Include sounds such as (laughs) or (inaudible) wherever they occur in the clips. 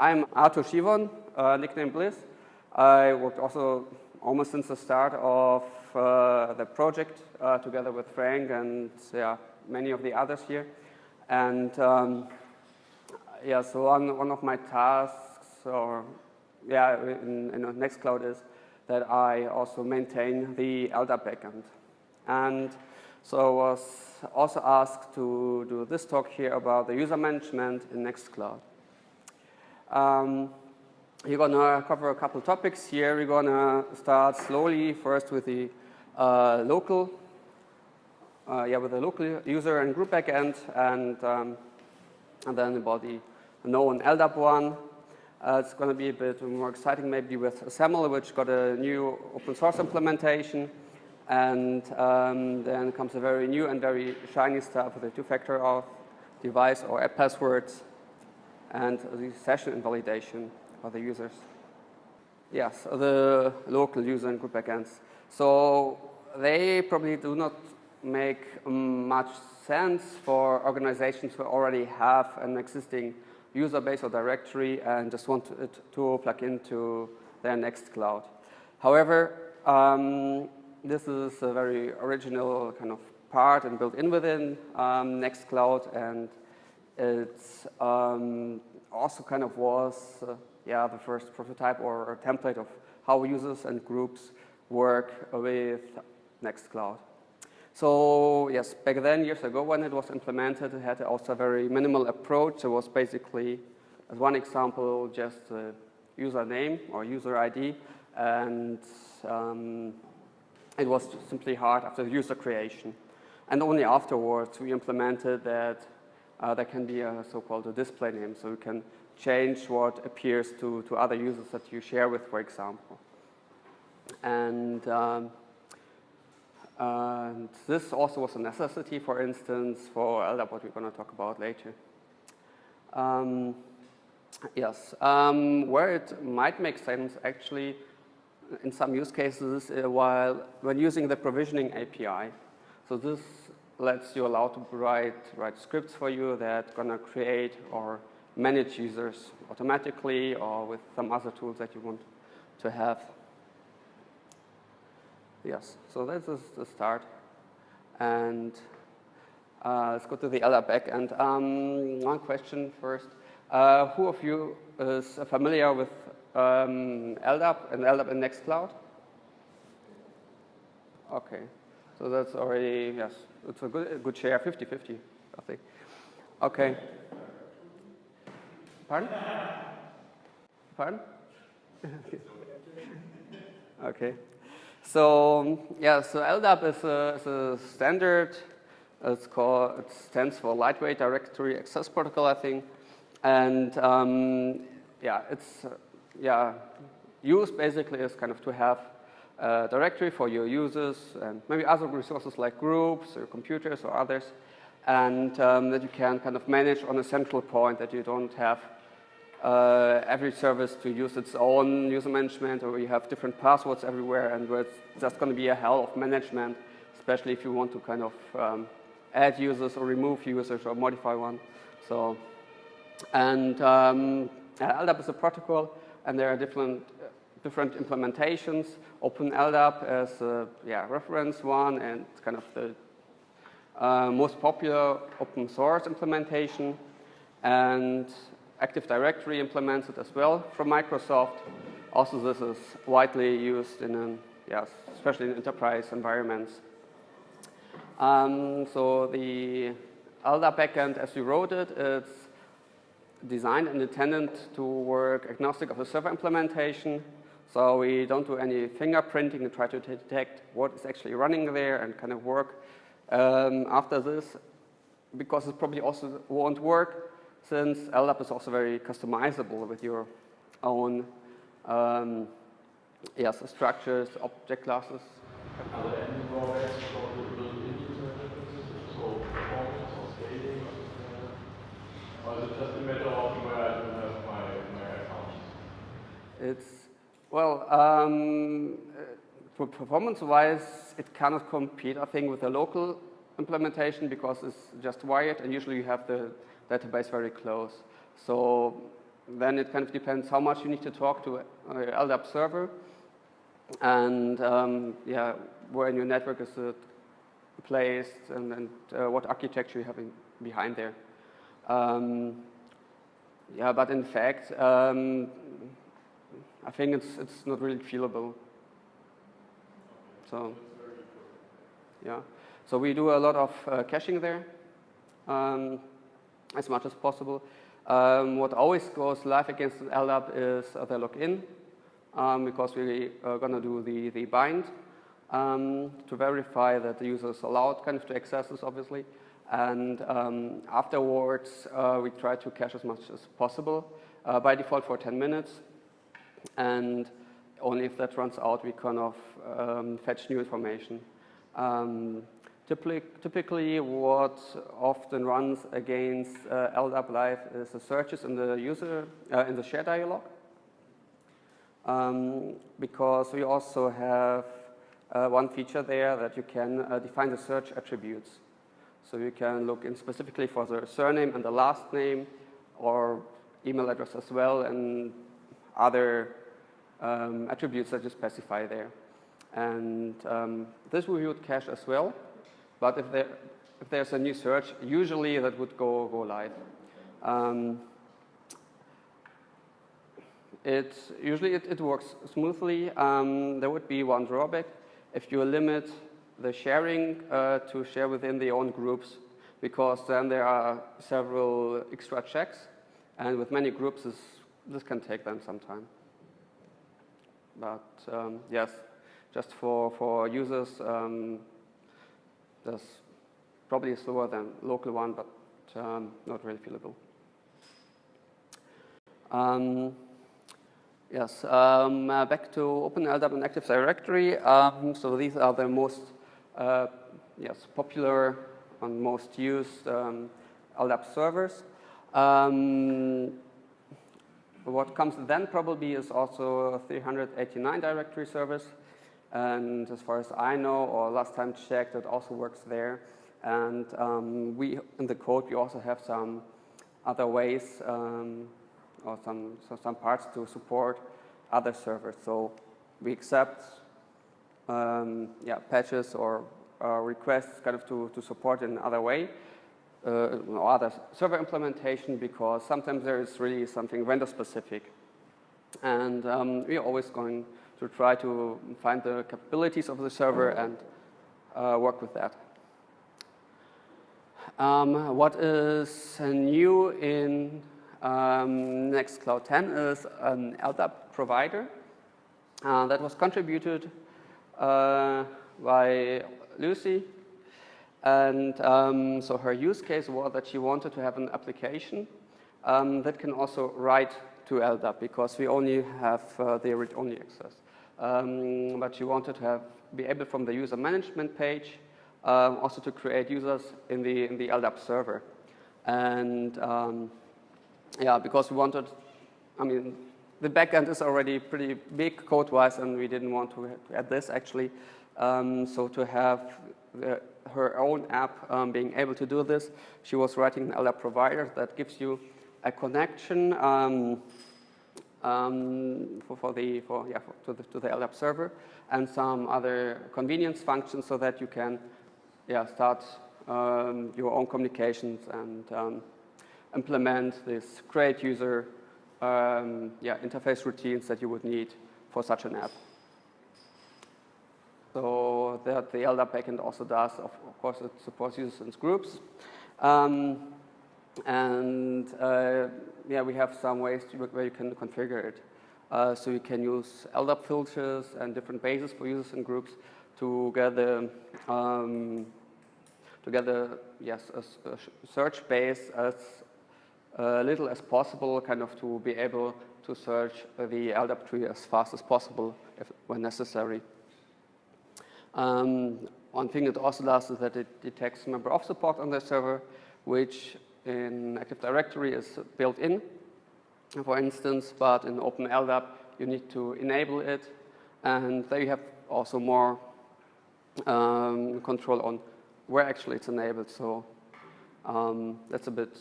I'm Arthur Schiwon, uh, nickname Bliss. I worked also almost since the start of uh, the project uh, together with Frank and yeah, many of the others here. And um, yeah, so one, one of my tasks or yeah, in, in Nextcloud is that I also maintain the LDAP backend. And so I was also asked to do this talk here about the user management in Nextcloud. Um, we're going to cover a couple topics here. We're going to start slowly first with the uh, local, uh, yeah, with the local user and group backend, and um, and then about the known LDAP one. Uh, it's going to be a bit more exciting maybe with SAML, which got a new open source implementation. And um, then comes a very new and very shiny stuff with a two-factor auth device or app passwords and the session invalidation for the users. Yes, the local user and group backends. So they probably do not make much sense for organizations who already have an existing user base or directory and just want it to plug into their Nextcloud. However, um, this is a very original kind of part and built in within um, Nextcloud and it's um, also kind of was uh, yeah, the first prototype or, or template of how users and groups work with Nextcloud. So yes, back then, years ago, when it was implemented, it had also a very minimal approach. It was basically, as one example, just a username or user ID, and um, it was simply hard after user creation. And only afterwards, we implemented that uh, there can be a so-called a display name, so you can change what appears to, to other users that you share with, for example. And um, and this also was a necessity, for instance, for LDAP, what we're going to talk about later. Um, yes, um, where it might make sense, actually, in some use cases, uh, while when using the provisioning API. So this lets you allow to write, write scripts for you that to create or manage users automatically or with some other tools that you want to have. Yes, so this is the start. And uh, let's go to the LDAP backend. Um, one question first. Uh, who of you is familiar with um, LDAP and LDAP in Nextcloud? Okay, so that's already, yes, it's a good, a good share, 50-50, I think. Okay. Pardon? Pardon? (laughs) okay. So yeah, so LDAP is a, is a standard. It's called, it stands for Lightweight Directory Access Protocol, I think. And um, yeah, it's uh, yeah, used basically is kind of to have a directory for your users and maybe other resources like groups or computers or others, and um, that you can kind of manage on a central point that you don't have uh, every service to use its own user management or you have different passwords everywhere and where it's just going to be a hell of management, especially if you want to kind of um, add users or remove users or modify one. So, and um, LDAP is a protocol and there are different different implementations. Open LDAP as a yeah, reference one and kind of the uh, most popular open source implementation. And Active Directory implements it as well from Microsoft. Also, this is widely used in, an, yes, especially in enterprise environments. Um, so the LDAP backend, as we wrote it, it's designed and intended to work agnostic of the server implementation. So we don't do any fingerprinting and try to detect what is actually running there and kind of work um, after this, because it probably also won't work since LDAP is also very customizable with your own um, yes, structures, object classes. It's, well, um, uh, performance-wise, it cannot compete, I think, with a local implementation because it's just wired and usually you have the database very close. So then it kind of depends how much you need to talk to uh, LDAP server and um, yeah, where in your network is it placed and, and uh, what architecture you have in, behind there. Um, yeah, but in fact, um, I think it's, it's not really feelable. So, yeah. So we do a lot of uh, caching there um, as much as possible. Um, what always goes live against LDAP is uh, the login um, because we are going to do the, the bind um, to verify that the user is allowed kind of to access this, obviously. And um, afterwards, uh, we try to cache as much as possible, uh, by default for 10 minutes. And only if that runs out, we kind of um, fetch new information. Um, typically, what often runs against uh, LDAP Live is the searches in the user, uh, in the share dialog. Um, because we also have uh, one feature there that you can uh, define the search attributes. So you can look in specifically for the surname and the last name or email address as well and other um, attributes that you specify there. And um, this we would cache as well. But if, there, if there's a new search, usually that would go, go live. Um, it, usually it, it works smoothly. Um, there would be one drawback. If you limit the sharing uh, to share within the own groups, because then there are several extra checks. And with many groups, this, this can take them some time. But um, yes, just for, for users, um, that's probably slower than local one, but um, not really feelable. Um, yes, um, uh, back to OpenLDAP and Active Directory. Um, so these are the most uh, yes, popular and most used um, LDAP servers. What comes then probably is also 389 directory service. And as far as I know, or last time checked, it also works there. And um, we, in the code, we also have some other ways um, or some, so some parts to support other servers. So we accept um, yeah, patches or uh, requests kind of to, to support in another way uh, or other server implementation because sometimes there is really something vendor specific. And um, we're always going to try to find the capabilities of the server and uh, work with that. Um, what is new in um, Nextcloud 10 is an LDAP provider uh, that was contributed uh, by Lucy and um, so her use case was that she wanted to have an application um, that can also write to LDAP because we only have uh, the read-only access. Um, but she wanted to have, be able from the user management page um, also to create users in the, in the LDAP server. And um, yeah, because we wanted, I mean, the backend is already pretty big code-wise and we didn't want to add this actually. Um, so to have the, her own app um, being able to do this. She was writing an LDAP provider that gives you a connection um, um, for, for, the, for, yeah, for, to, the, to the LDAP server and some other convenience functions so that you can yeah, start um, your own communications and um, implement this create user um, yeah, interface routines that you would need for such an app. So that the LDAP backend also does, of, course, it supports users and groups. Um, and uh, yeah, we have some ways to, where you can configure it. Uh, so you can use LDAP filters and different bases for users and groups to gather, um, to yes, a, a search base as uh, little as possible, kind of to be able to search the LDAP tree as fast as possible if, when necessary. Um, one thing it also does is that it detects member of support on the server, which in Active Directory is built in, for instance, but in OpenLDAP you need to enable it, and there you have also more um, control on where actually it's enabled. So um, that's a bit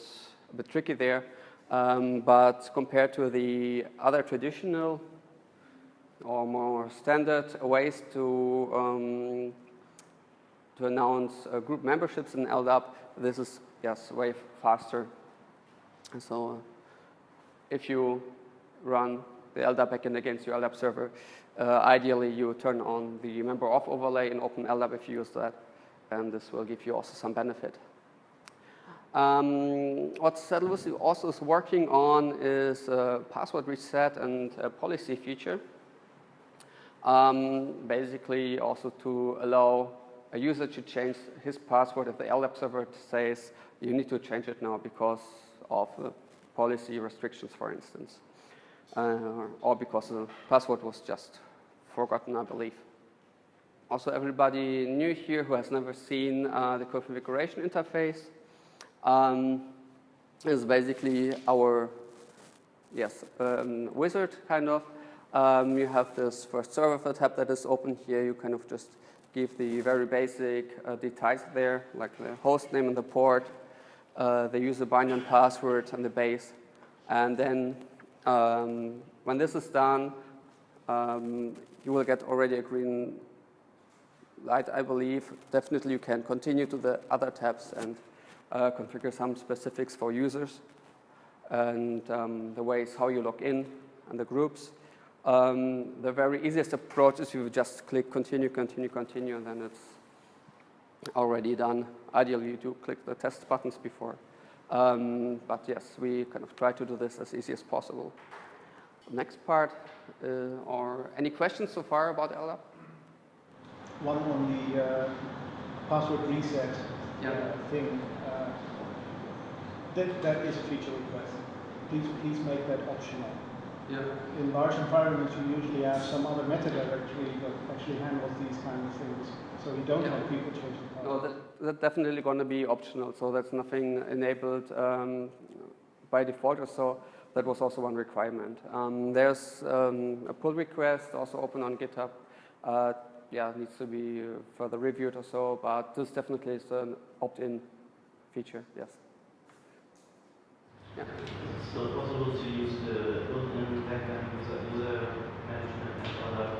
a bit tricky there. Um, but compared to the other traditional or more standard ways to, um, to announce uh, group memberships in LDAP, this is, yes, way faster. So uh, if you run the LDAP backend against your LDAP server, uh, ideally you turn on the member of overlay in OpenLDAP if you use that, and this will give you also some benefit. Um, what Saddleworthy also is working on is a password reset and policy feature. Um, basically also to allow a user to change his password if the LDAP server says you need to change it now because of the policy restrictions, for instance, uh, or because the password was just forgotten, I believe. Also, everybody new here who has never seen uh, the configuration interface um, is basically our yes um, wizard kind of. Um, you have this first server tab that is open here. You kind of just give the very basic uh, details there, like the host name and the port, uh, the user binary password and the base. And then um, when this is done, um, you will get already a green light, I believe. Definitely you can continue to the other tabs and uh, configure some specifics for users and um, the ways how you log in and the groups. Um, the very easiest approach is you just click continue, continue, continue, and then it's already done. Ideally, you do click the test buttons before. Um, but yes, we kind of try to do this as easy as possible. Next part, uh, or any questions so far about LDAP? One on the uh, password reset yeah. uh, thing. Uh, that, that is a feature request. Please, please make that optional. Yeah. In large environments, you usually have some other meta directory that actually handles these kind of things. So you don't yeah. have people changing passwords. No, that, that's definitely going to be optional. So that's nothing enabled um, by default or so. That was also one requirement. Um, there's um, a pull request also open on GitHub. Uh, yeah, needs to be further reviewed or so, but this definitely is an opt-in feature, yes. Yeah. So possible to use the built-in backend user, user management?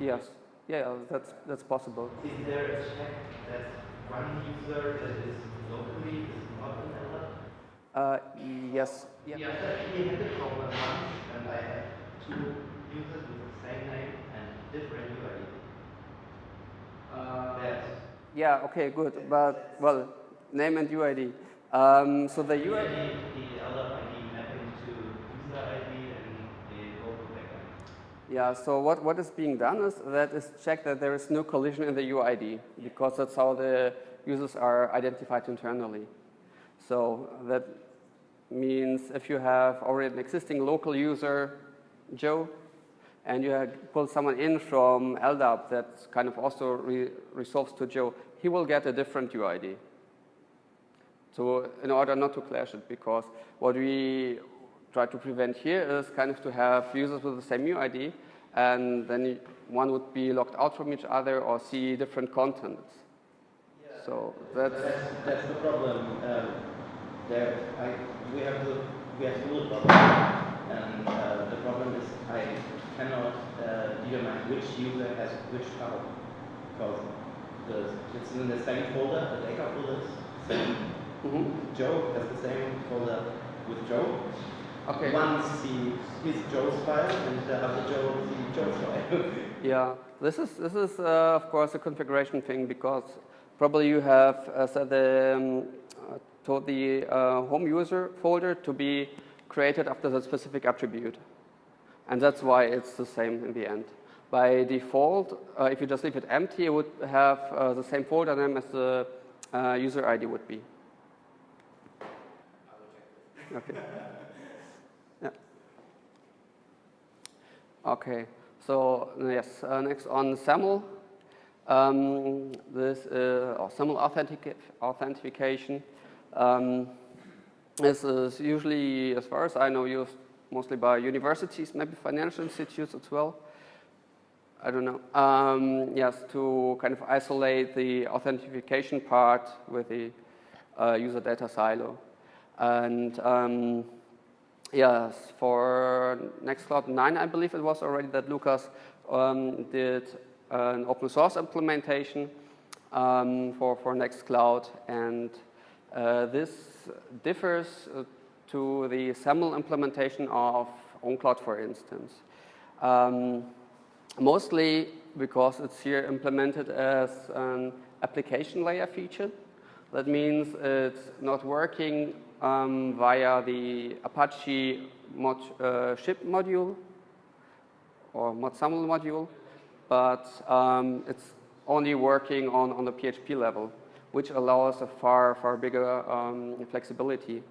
Yes, yeah, that's, that's possible. Is there a check that one user that is locally is not in LDAP? Uh, yes. Yeah, yeah I actually had a problem once, and I had two users with the same name and different UID. Uh, that yeah, okay, good. But, well, name and UID. Um, so the UID. The LDAP ID mapping to user ID and the local backend. Yeah, so what, what is being done is that is check that there is no collision in the UID because that's how the users are identified internally. So that means if you have already an existing local user, Joe, and you pull someone in from LDAP that kind of also re resolves to Joe, he will get a different UID. So in order not to clash it, because what we try to prevent here is kind of to have users with the same UID, and then one would be locked out from each other or see different contents. Yeah. So that's, that's, that's the problem. Um, there, I, we have the we have the problem, and uh, the problem is I cannot uh, determine which user has which file because the, it's in the same folder, the data folder is same. Mm -hmm. Joe has the same folder with Joe. Okay. One sees his Joe's file and the other Joe Joe's file. (laughs) yeah, this is this is uh, of course a configuration thing because probably you have uh, set the um, told the uh, home user folder to be created after the specific attribute. And that's why it's the same in the end. By default, uh, if you just leave it empty, it would have uh, the same folder name as the uh, user ID would be. Okay. (laughs) Okay. So yes, uh, next on SAML. Um, this uh, or SAML authentic authentication. Um, this is usually, as far as I know, used mostly by universities, maybe financial institutes as well. I don't know. Um, yes, to kind of isolate the authentication part with the uh, user data silo. And um, yes, for Nextcloud 9, I believe it was already that Lukas um, did an open source implementation um, for, for Nextcloud. And uh, this differs uh, to the SAML implementation of OwnCloud, for instance. Um, mostly because it's here implemented as an application layer feature. That means it's not working um, via the Apache mod, uh, ship module or modSAML module, but um, it's only working on, on the PHP level, which allows a far, far bigger um, flexibility.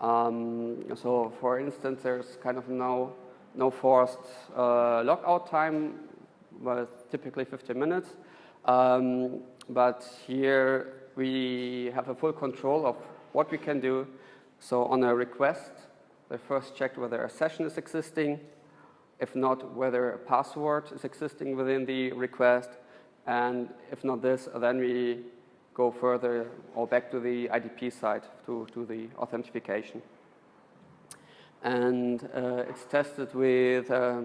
Um, so for instance, there's kind of no, no forced uh, logout time, but typically 15 minutes. Um, but here we have a full control of what we can do. So on a request, they first check whether a session is existing, if not, whether a password is existing within the request, and if not this, then we go further or back to the IDP side to, to the authentication. And uh, it's tested with uh,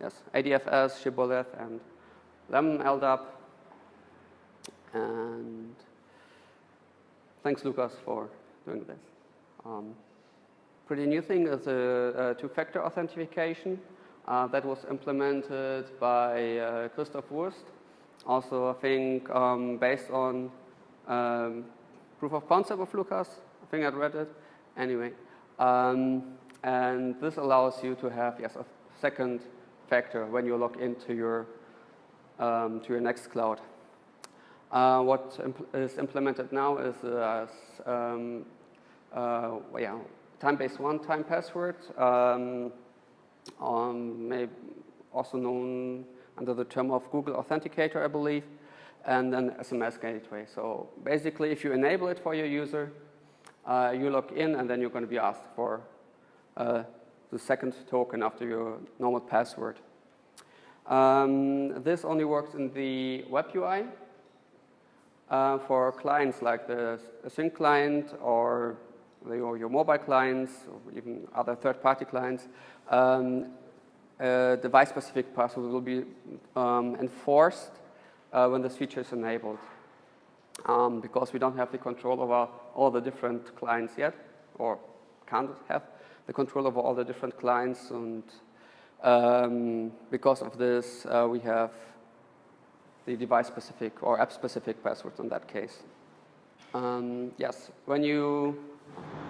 yes, ADFS, Shibboleth, and Lemon LDAP. And thanks, Lukas, for doing this. Um, pretty new thing is a, a two-factor authentication uh, that was implemented by uh, Christoph Wurst. Also, I think um, based on um, proof of concept of Lukas. I think I read it. Anyway, um, and this allows you to have yes a second factor when you log into your um, to your Nextcloud. Uh, what impl is implemented now is uh, um, uh, yeah, time-based one-time password, um, maybe also known under the term of Google Authenticator, I believe, and an SMS gateway. So basically, if you enable it for your user, uh, you log in, and then you're going to be asked for uh, the second token after your normal password. Um, this only works in the web UI. Uh, for clients like the Sync client or your, your, mobile clients or even other third-party clients, um, device-specific password will be um, enforced uh, when this feature is enabled. Um, because we don't have the control over all the different clients yet, or can't have the control over all the different clients. And um, because of this, uh, we have the device-specific or app-specific passwords in that case. Um, yes, when you...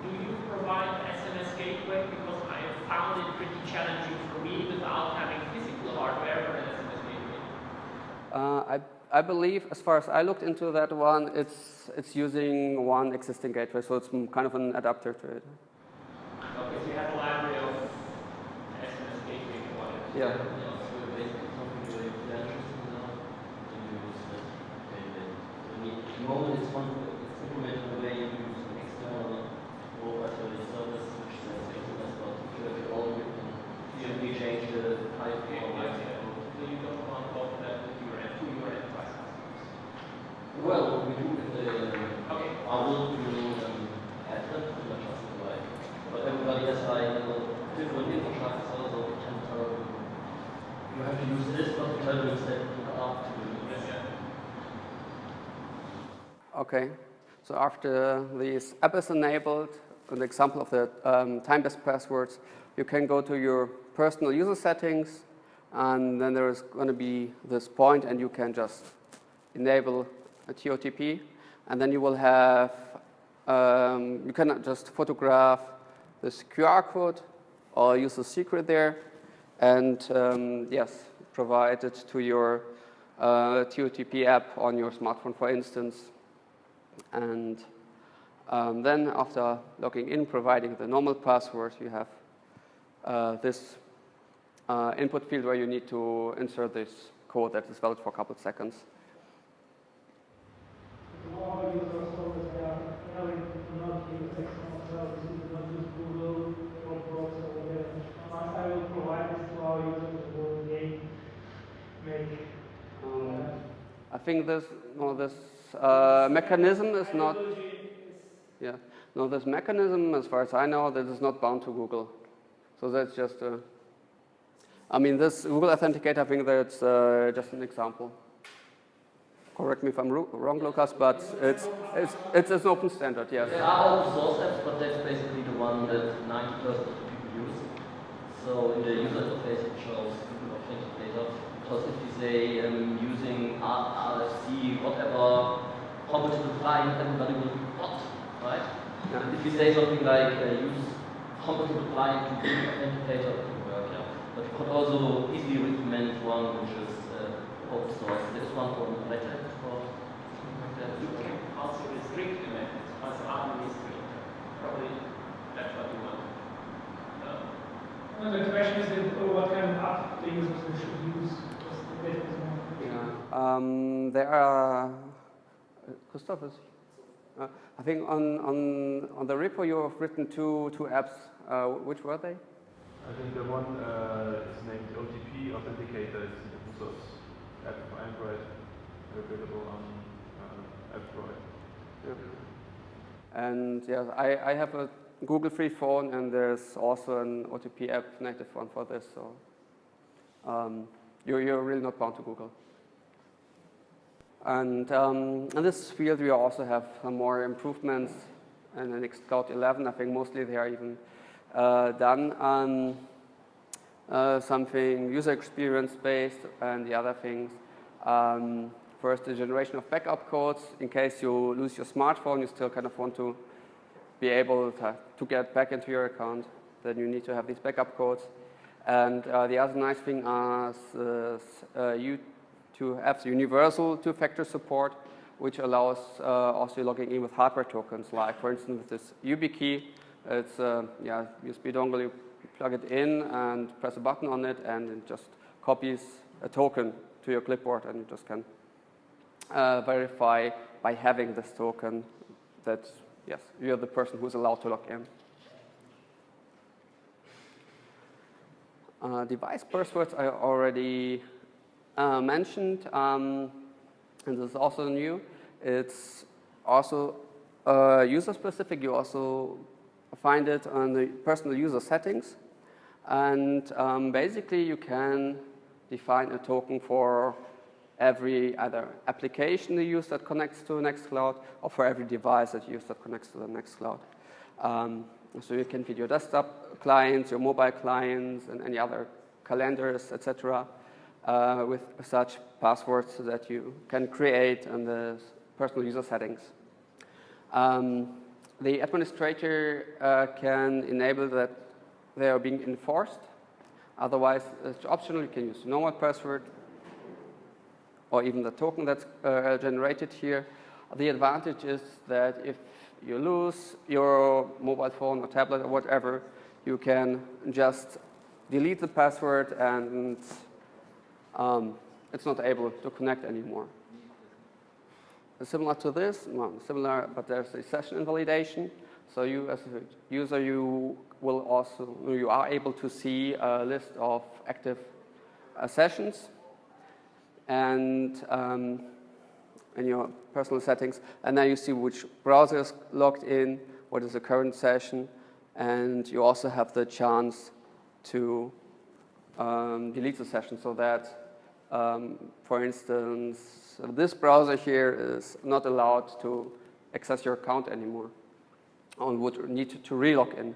Do you provide SMS gateway? Because I have found it pretty challenging for me without having physical hardware for an SMS gateway. Uh, I, I believe, as far as I looked into that one, it's, it's using one existing gateway, so it's kind of an adapter to it. Okay, so you have a library of SMS gateway. Yeah. Moment it's one it's implemented in a way you use an external mobile service service which says SMS but if you have it all you can easily change the type Okay, or yes, yeah. So you don't want to offer that with your, to your enterprise customers. Well, we do with the Okay. Owl to um, have them to the justify. But everybody has like a different infrastructure, so we can tell them you have to use this, but we tell you instead look up to Yes, yeah. Okay, so after this app is enabled, an example of the um, time-based passwords, you can go to your personal user settings, and then there is going to be this point, and you can just enable a TOTP, and then you will have, um, you can just photograph this QR code or use a secret there, and um, yes, provide it to your uh, TOTP app on your smartphone, for instance, and um, then after logging in, providing the normal password, you have uh, this uh, input field where you need to insert this code that is valid for a couple of seconds. Um, I think this, no, this uh, mechanism is not, yeah, Now this mechanism, as far as I know, that is not bound to Google. So that's just a, I mean, this Google Authenticator, I think that's uh, just an example. Correct me if I'm wrong, Lukas, but it's, it's, it's an open standard, yes. There are open source apps, but that's basically the one that 90% of people use. So in the user interface, it shows. Because if you say um, using RFC, whatever compatible client, everybody will be bot, right? Yeah. And if you say something like uh, use compatible client to Google Authenticator, it will work, yeah. But you could also easily recommend one which is uh, open source. There's one for Red Hat or something like that. You can also restrict the methods as administrator. Probably that's what you want. The question is then, uh, what kind of app the users should use. Because the data is more- Yeah. Um, there are, uh, Christoph uh, I think on, on, on the repo you have written two, two apps. Uh, which were they? I think the one uh, is named OTP Authenticator. It's an open source app for Android, available on uh, Android. And yes, I, I have a Google free phone and there's also an OTP app native one for this. So um, you're, you're really not bound to Google. And um, in this field, we also have some more improvements in the Nextcloud 11. I think mostly they are even uh, done on uh, something user experience based and the other things. Um, first, the generation of backup codes. In case you lose your smartphone, you still kind of want to be able to, to get back into your account. Then you need to have these backup codes. And uh, the other nice thing is uh, uh, you to have the universal two-factor support, which allows uh, also logging in with hardware tokens, like for instance with this YubiKey. It's uh, yeah USB dongle. You plug it in and press a button on it, and it just copies a token to your clipboard, and you just can verify by having this token that yes you're the person who's allowed to log in. Uh, device passwords I already uh, mentioned, um, and this is also new. It's also uh, user specific. You also find it on the personal user settings. And um, basically, you can define a token for every either application you use that connects to Nextcloud or for every device that you use that connects to the Nextcloud. Um, so you can feed your desktop clients, your mobile clients, and any other calendars, etc., uh, with such passwords that you can create in the personal user settings. Um, the administrator uh, can enable that they are being enforced. Otherwise, it's optional. You can use normal password or even the token that's uh, generated here. The advantage is that if you lose your mobile phone or tablet or whatever, you can just delete the password and um, it's not able to connect anymore. Similar to this, well, similar, but there's a session invalidation. So you, as a user, you will also, you are able to see a list of active uh, sessions and um, in your personal settings, and then you see which browser is logged in, what is the current session, and you also have the chance to um, delete the session so that, um, for instance, this browser here is not allowed to access your account anymore and would need to, to relog in.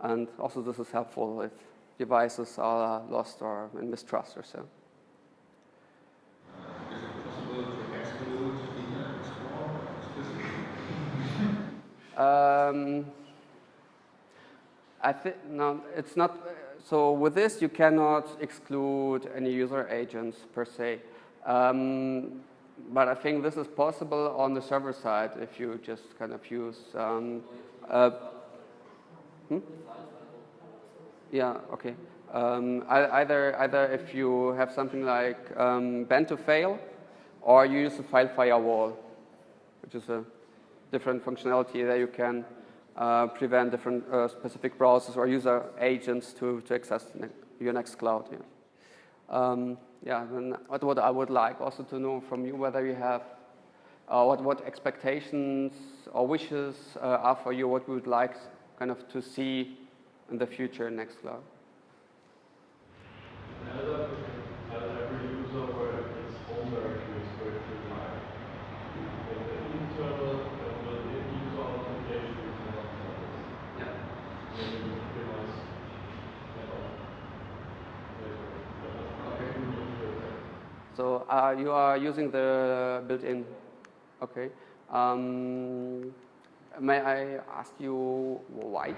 And also this is helpful if devices are lost or in mistrust or so. Um, I think no, it's not. So with this, you cannot exclude any user agents per se. Um, but I think this is possible on the server side if you just kind of use. Um, uh, hmm? Yeah. Okay. Um, either either if you have something like um, to fail, or you use a file firewall, which is a different functionality that you can uh, prevent different uh, specific browsers or user agents to, to access your Nextcloud. Yeah. Um, yeah, what, what I would like also to know from you whether you have uh, what, what expectations or wishes uh, are for you, what we would like kind of to see in the future next Nextcloud. LDAP has every user where its home directory is going to lie. And the internal and the user authentication is not service. Yeah. Maybe we can nice add on later. But that's not a new user there. So uh, you are using the built-in, okay. Um, may I ask you why?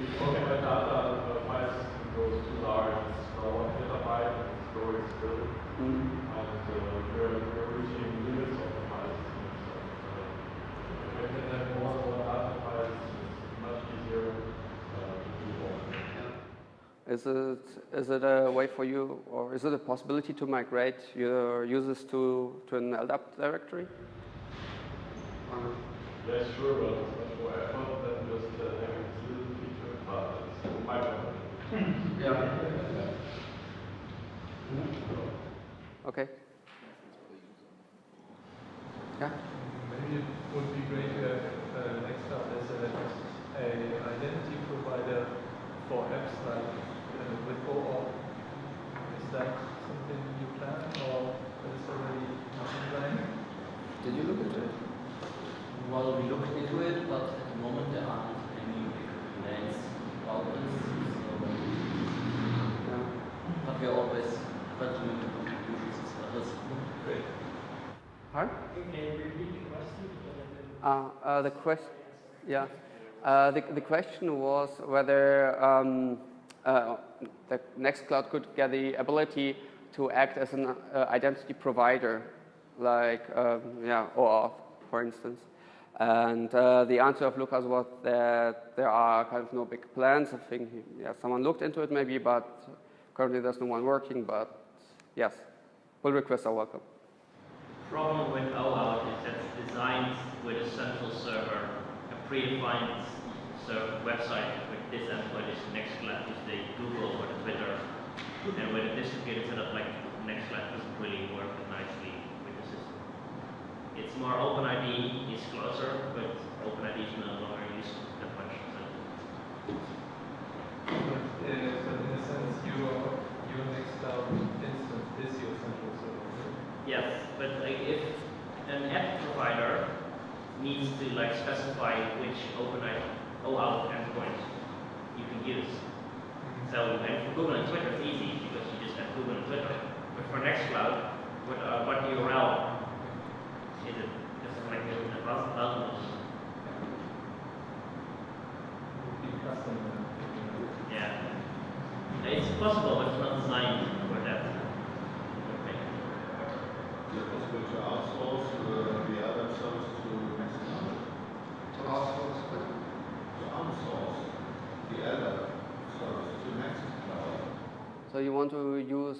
Because my data uh, file system goes too large, it's now one petabyte, and it's growing still. Mm. And uh, we're, we're reaching limits of the file system. So, uh, if I can have more than one data file system, it's much easier uh, to do all. Is it, is it a way for you, or is it a possibility to migrate your users to, to an LDAP directory? Yeah, sure, but it's much more effort than just uh, having this little feature, but it's (laughs) my problem. Okay. Yeah. Maybe it would be great to have uh, Nextcloud as a, a identity provider for apps like with OAuth. Something you plan or already? Did you look into it? Well, we looked into it, but at the moment there aren't any plans about this. So, Yeah. but we are always continuing the contributions as well. Great. Pardon? Can you repeat the question? Because I didn't- Uh, uh, the question, yeah. Uh, the, the question was whether um, uh, the Nextcloud could get the ability to act as an uh, identity provider, like um, yeah, OAuth, for instance. And uh, the answer of Lukas was that there are kind of no big plans. I think yeah, someone looked into it maybe, but currently there's no one working. But yes, pull requests are welcome. problem with OAuth is that it's designed with a central server, a predefined website with this endpoint is Nextcloud, is the Google or the Twitter. And with a distributed setup like next Nextcloud doesn't really work nicely with the system. It's more OpenID is closer, but OpenID is no longer used that much. So But, uh, but in a sense, your, your Nextcloud instance is your central server. Yes, but like if an app provider needs to like specify which OpenID OAuth endpoint you can use. So and for Google and Twitter it's easy because you just have Google and Twitter. But for Nextcloud, what uh, what URL is it? Just like a, thousand Yeah. It's possible, but it's not designed for that. Okay. Is it possible to outsource the other service to Nextcloud? To outsource To the other service to Nextcloud. So you want to use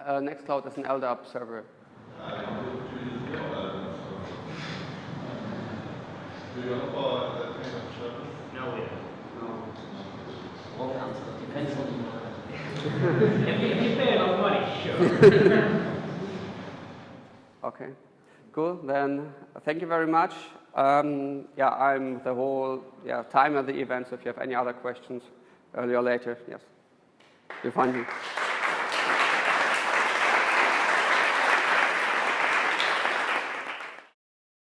uh, Nextcloud as an LDAP server? I want to use your other service. Do you offer that kind of service? No, we don't. Wrong answer. Depends on you, if you pay of money, sure. Okay, cool. Then uh, thank you very much. Um, yeah, I'm the whole yeah, time at the event. So if you have any other questions, earlier or later, yes, you'll find me.